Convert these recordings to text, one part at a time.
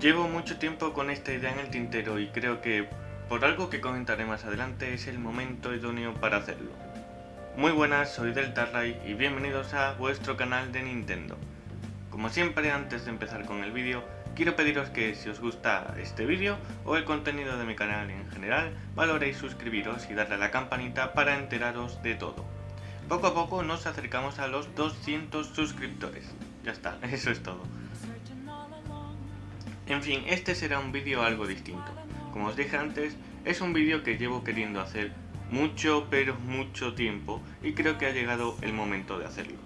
Llevo mucho tiempo con esta idea en el tintero y creo que, por algo que comentaré más adelante, es el momento idóneo para hacerlo. Muy buenas, soy Deltarray y bienvenidos a vuestro canal de Nintendo. Como siempre, antes de empezar con el vídeo, quiero pediros que si os gusta este vídeo o el contenido de mi canal en general, valoréis suscribiros y darle a la campanita para enteraros de todo. Poco a poco nos acercamos a los 200 suscriptores. Ya está, eso es todo. En fin, este será un vídeo algo distinto. Como os dije antes, es un vídeo que llevo queriendo hacer mucho pero mucho tiempo y creo que ha llegado el momento de hacerlo.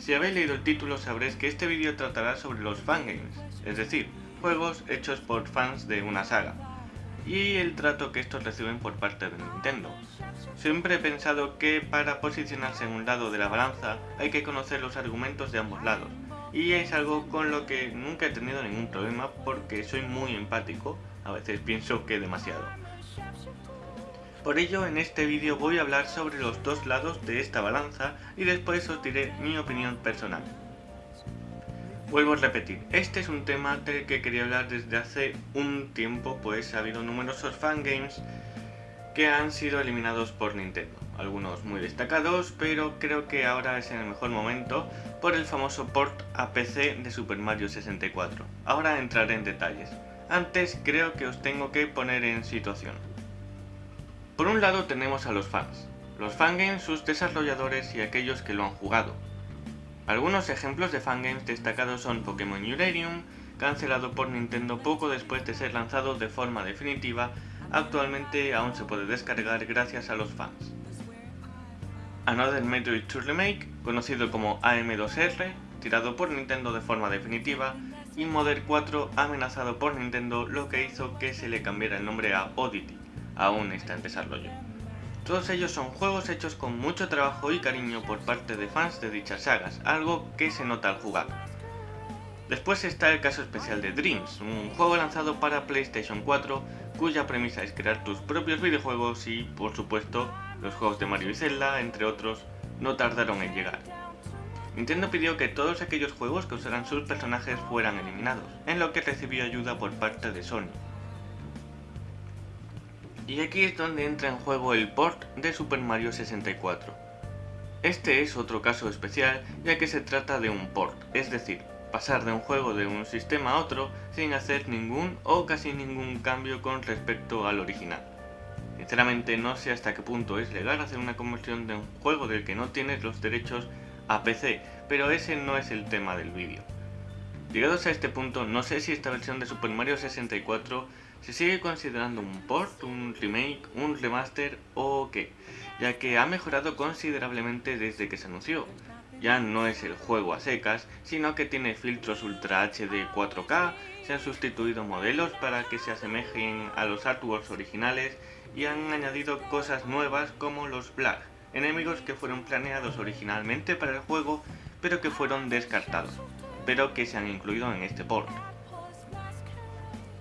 Si habéis leído el título sabréis que este vídeo tratará sobre los fangames, es decir, juegos hechos por fans de una saga, y el trato que estos reciben por parte de Nintendo. Siempre he pensado que para posicionarse en un lado de la balanza hay que conocer los argumentos de ambos lados, y es algo con lo que nunca he tenido ningún problema porque soy muy empático, a veces pienso que demasiado. Por ello en este vídeo voy a hablar sobre los dos lados de esta balanza y después os diré mi opinión personal. Vuelvo a repetir, este es un tema del que quería hablar desde hace un tiempo pues ha habido numerosos fangames que han sido eliminados por Nintendo. Algunos muy destacados, pero creo que ahora es en el mejor momento por el famoso port a PC de Super Mario 64. Ahora entraré en detalles. Antes creo que os tengo que poner en situación. Por un lado tenemos a los fans. Los fangames, sus desarrolladores y aquellos que lo han jugado. Algunos ejemplos de fangames destacados son Pokémon Uranium, cancelado por Nintendo poco después de ser lanzado de forma definitiva actualmente aún se puede descargar gracias a los fans. Another Metroid 2 Remake, conocido como AM2R, tirado por Nintendo de forma definitiva, y Modern 4 amenazado por Nintendo lo que hizo que se le cambiara el nombre a Oddity, aún está en desarrollo. Todos ellos son juegos hechos con mucho trabajo y cariño por parte de fans de dichas sagas, algo que se nota al jugar. Después está el caso especial de Dreams, un juego lanzado para PlayStation 4 cuya premisa es crear tus propios videojuegos y, por supuesto, los juegos de Mario y Zelda, entre otros, no tardaron en llegar. Nintendo pidió que todos aquellos juegos que usaran sus personajes fueran eliminados, en lo que recibió ayuda por parte de Sony. Y aquí es donde entra en juego el port de Super Mario 64. Este es otro caso especial ya que se trata de un port, es decir, pasar de un juego de un sistema a otro sin hacer ningún o casi ningún cambio con respecto al original. Sinceramente no sé hasta qué punto es legal hacer una conversión de un juego del que no tienes los derechos a PC, pero ese no es el tema del vídeo. Llegados a este punto, no sé si esta versión de Super Mario 64 se sigue considerando un port, un remake, un remaster o qué, ya que ha mejorado considerablemente desde que se anunció, ya no es el juego a secas, sino que tiene filtros Ultra HD 4K, se han sustituido modelos para que se asemejen a los artworks originales y han añadido cosas nuevas como los Black, enemigos que fueron planeados originalmente para el juego pero que fueron descartados, pero que se han incluido en este port.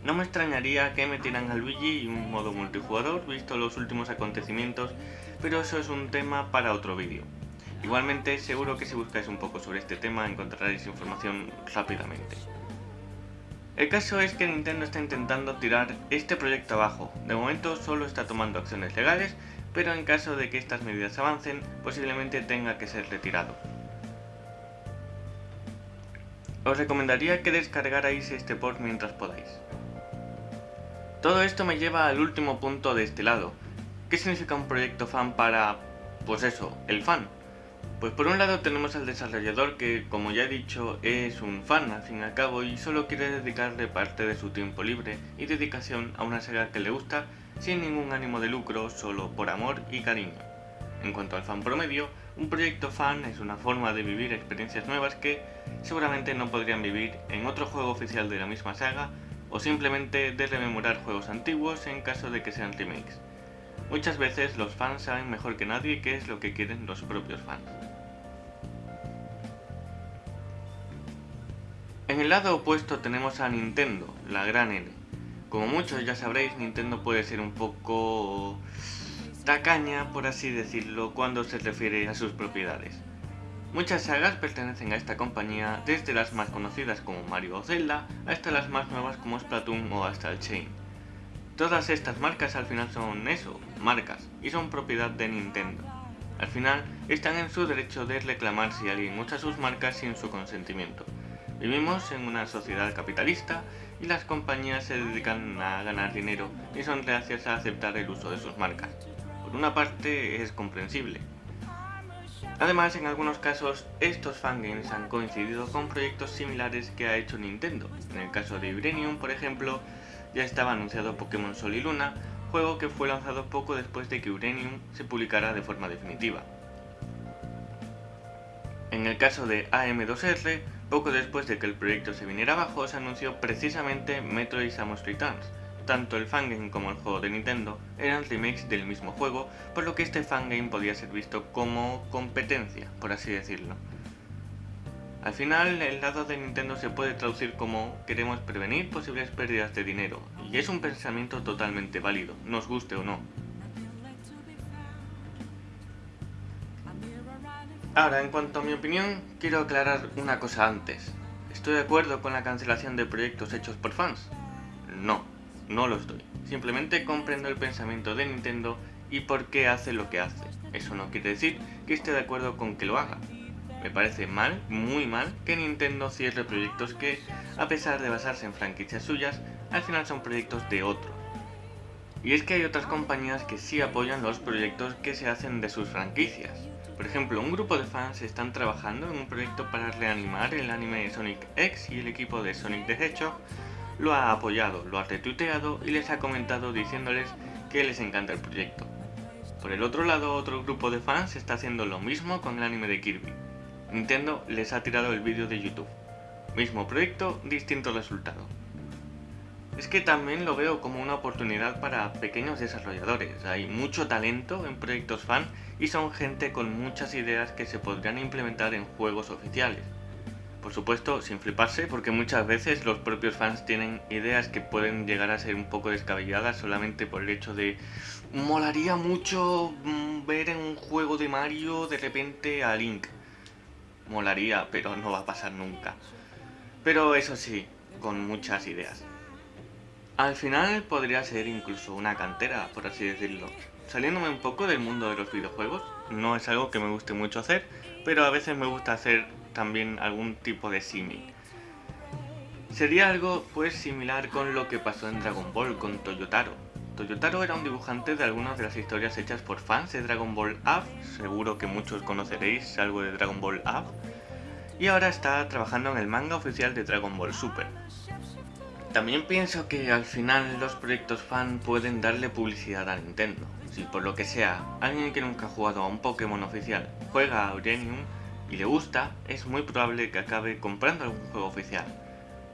No me extrañaría que metieran a Luigi en un modo multijugador visto los últimos acontecimientos, pero eso es un tema para otro vídeo. Igualmente, seguro que si buscáis un poco sobre este tema encontraréis información rápidamente. El caso es que Nintendo está intentando tirar este proyecto abajo. De momento solo está tomando acciones legales, pero en caso de que estas medidas avancen, posiblemente tenga que ser retirado. Os recomendaría que descargarais este port mientras podáis. Todo esto me lleva al último punto de este lado. ¿Qué significa un proyecto fan para, pues eso, el fan? Pues por un lado tenemos al desarrollador que, como ya he dicho, es un fan al fin y al cabo y solo quiere dedicarle parte de su tiempo libre y dedicación a una saga que le gusta sin ningún ánimo de lucro, solo por amor y cariño. En cuanto al fan promedio, un proyecto fan es una forma de vivir experiencias nuevas que seguramente no podrían vivir en otro juego oficial de la misma saga o simplemente de rememorar juegos antiguos en caso de que sean remakes. Muchas veces los fans saben mejor que nadie qué es lo que quieren los propios fans. En el lado opuesto tenemos a Nintendo, la gran N. Como muchos ya sabréis, Nintendo puede ser un poco tacaña, por así decirlo, cuando se refiere a sus propiedades. Muchas sagas pertenecen a esta compañía, desde las más conocidas como Mario o Zelda, hasta las más nuevas como Splatoon o Astral Chain. Todas estas marcas al final son eso, marcas, y son propiedad de Nintendo. Al final, están en su derecho de reclamar si alguien usa sus marcas sin su consentimiento. Vivimos en una sociedad capitalista y las compañías se dedican a ganar dinero y son reacias a aceptar el uso de sus marcas. Por una parte es comprensible. Además, en algunos casos, estos fangames han coincidido con proyectos similares que ha hecho Nintendo. En el caso de Uranium, por ejemplo, ya estaba anunciado Pokémon Sol y Luna, juego que fue lanzado poco después de que Uranium se publicara de forma definitiva. En el caso de AM2R, poco después de que el proyecto se viniera abajo, se anunció precisamente Metroid Samus Returns. Tanto el fangame como el juego de Nintendo eran remakes del mismo juego, por lo que este fangame podía ser visto como competencia, por así decirlo. Al final, el lado de Nintendo se puede traducir como queremos prevenir posibles pérdidas de dinero, y es un pensamiento totalmente válido, nos guste o no. Ahora, en cuanto a mi opinión, quiero aclarar una cosa antes. ¿Estoy de acuerdo con la cancelación de proyectos hechos por fans? No, no lo estoy. Simplemente comprendo el pensamiento de Nintendo y por qué hace lo que hace. Eso no quiere decir que esté de acuerdo con que lo haga. Me parece mal, muy mal, que Nintendo cierre proyectos que, a pesar de basarse en franquicias suyas, al final son proyectos de otro. Y es que hay otras compañías que sí apoyan los proyectos que se hacen de sus franquicias. Por ejemplo, un grupo de fans están trabajando en un proyecto para reanimar el anime Sonic X y el equipo de Sonic the Hedgehog lo ha apoyado, lo ha retuiteado y les ha comentado diciéndoles que les encanta el proyecto. Por el otro lado, otro grupo de fans está haciendo lo mismo con el anime de Kirby. Nintendo les ha tirado el vídeo de YouTube. Mismo proyecto, distinto resultado. Es que también lo veo como una oportunidad para pequeños desarrolladores. Hay mucho talento en proyectos fan y son gente con muchas ideas que se podrían implementar en juegos oficiales. Por supuesto, sin fliparse, porque muchas veces los propios fans tienen ideas que pueden llegar a ser un poco descabelladas solamente por el hecho de molaría mucho mm, ver en un juego de Mario de repente a Link. Molaría, pero no va a pasar nunca. Pero eso sí, con muchas ideas. Al final podría ser incluso una cantera, por así decirlo. Saliéndome un poco del mundo de los videojuegos, no es algo que me guste mucho hacer, pero a veces me gusta hacer también algún tipo de símil. Sería algo pues similar con lo que pasó en Dragon Ball con Toyotaro. Toyotaro era un dibujante de algunas de las historias hechas por fans de Dragon Ball Up, seguro que muchos conoceréis algo de Dragon Ball Up, y ahora está trabajando en el manga oficial de Dragon Ball Super. También pienso que al final los proyectos fan pueden darle publicidad a Nintendo. Si por lo que sea, alguien que nunca ha jugado a un Pokémon oficial juega a Uranium y le gusta, es muy probable que acabe comprando algún juego oficial.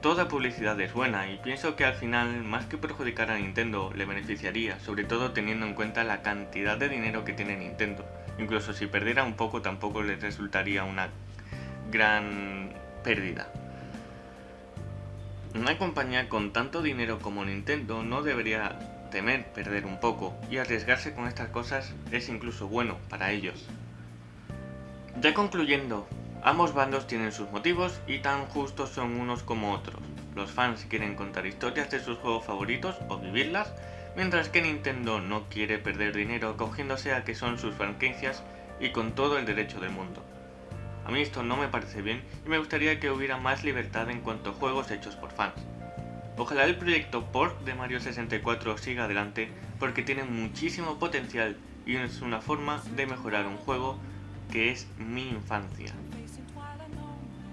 Toda publicidad es buena y pienso que al final, más que perjudicar a Nintendo, le beneficiaría, sobre todo teniendo en cuenta la cantidad de dinero que tiene Nintendo. Incluso si perdiera un poco tampoco le resultaría una gran pérdida. Una compañía con tanto dinero como Nintendo no debería temer perder un poco y arriesgarse con estas cosas es incluso bueno para ellos. Ya concluyendo, ambos bandos tienen sus motivos y tan justos son unos como otros. Los fans quieren contar historias de sus juegos favoritos o vivirlas, mientras que Nintendo no quiere perder dinero cogiéndose a que son sus franquicias y con todo el derecho del mundo. A mí esto no me parece bien y me gustaría que hubiera más libertad en cuanto a juegos hechos por fans. Ojalá el proyecto port de Mario 64 siga adelante porque tiene muchísimo potencial y es una forma de mejorar un juego que es mi infancia.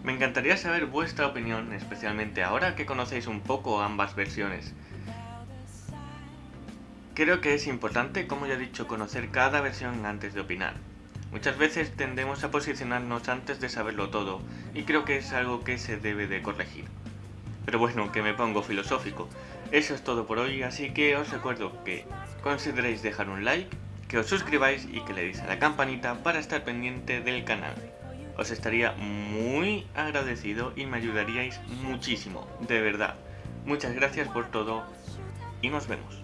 Me encantaría saber vuestra opinión, especialmente ahora que conocéis un poco ambas versiones. Creo que es importante, como ya he dicho, conocer cada versión antes de opinar. Muchas veces tendemos a posicionarnos antes de saberlo todo, y creo que es algo que se debe de corregir. Pero bueno, que me pongo filosófico. Eso es todo por hoy, así que os recuerdo que consideréis dejar un like, que os suscribáis y que le deis a la campanita para estar pendiente del canal. Os estaría muy agradecido y me ayudaríais muchísimo, de verdad. Muchas gracias por todo y nos vemos.